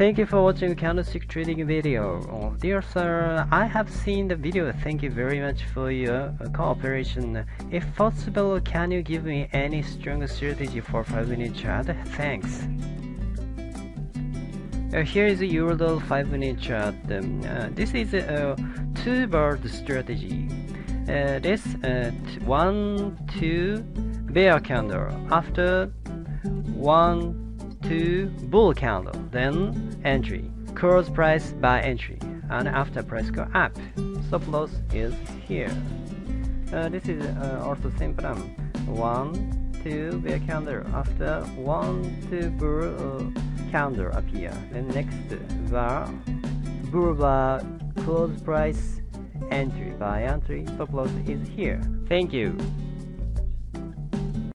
Thank you for watching candlestick trading video. Oh, dear sir, I have seen the video. Thank you very much for your uh, cooperation. If possible, can you give me any strong strategy for 5 minute chart? Thanks. Uh, here is a Eurodollar 5 minute chart. Um, uh, this is a two bird strategy. Uh, this uh, one, two bear candle. After one, two bull candle, then entry. Close price by entry, and after price go up. Stop loss is here. Uh, this is uh, also pattern. One, two bear candle. After one, two bull uh, candle appear. Then next bar, bull bar, close price entry by entry. Stop loss is here. Thank you.